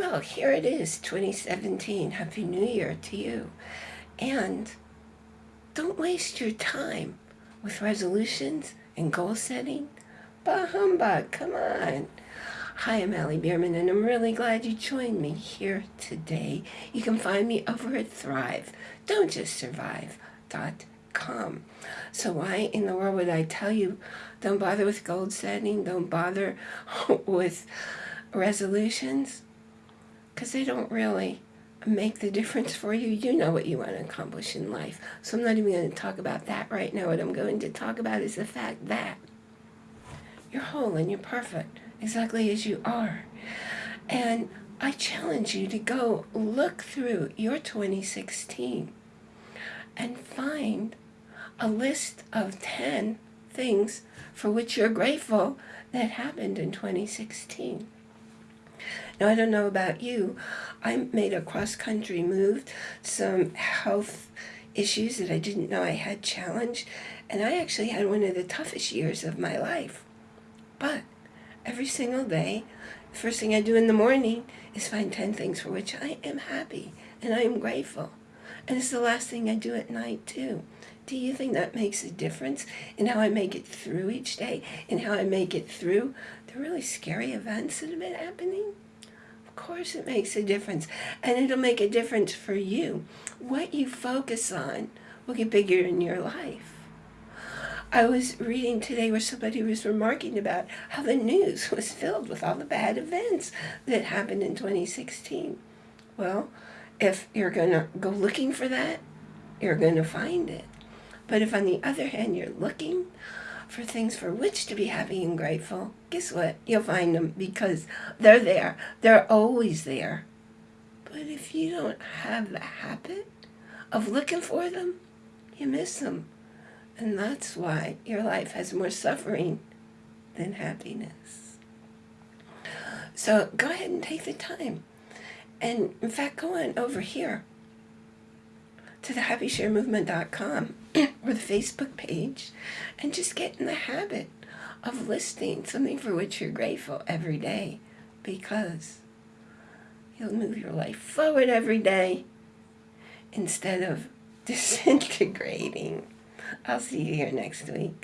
Well, here it is, 2017. Happy New Year to you. And don't waste your time with resolutions and goal setting. Bah humbug, come on. Hi, I'm Allie Bierman, and I'm really glad you joined me here today. You can find me over at Thrive. Don't just survive. Dot com. So why in the world would I tell you don't bother with goal setting, don't bother with resolutions? Because they don't really make the difference for you. You know what you want to accomplish in life. So I'm not even going to talk about that right now. What I'm going to talk about is the fact that you're whole and you're perfect, exactly as you are. And I challenge you to go look through your 2016 and find a list of 10 things for which you're grateful that happened in 2016. Now, I don't know about you. I made a cross-country move, some health issues that I didn't know I had challenged, and I actually had one of the toughest years of my life. But every single day, first thing I do in the morning is find 10 things for which I am happy and I am grateful. And it's the last thing I do at night, too. Do you think that makes a difference in how I make it through each day, and how I make it through the really scary events that have been happening? Course it makes a difference. And it'll make a difference for you. What you focus on will get bigger in your life. I was reading today where somebody was remarking about how the news was filled with all the bad events that happened in 2016. Well, if you're going to go looking for that, you're going to find it. But if on the other hand you're looking for things for which to be happy and grateful, guess what? You'll find them because they're there. They're always there. But if you don't have the habit of looking for them, you miss them. And that's why your life has more suffering than happiness. So go ahead and take the time. And in fact, go on over here to the happysharemovement.com or the Facebook page and just get in the habit of listing something for which you're grateful every day because you'll move your life forward every day instead of disintegrating. I'll see you here next week.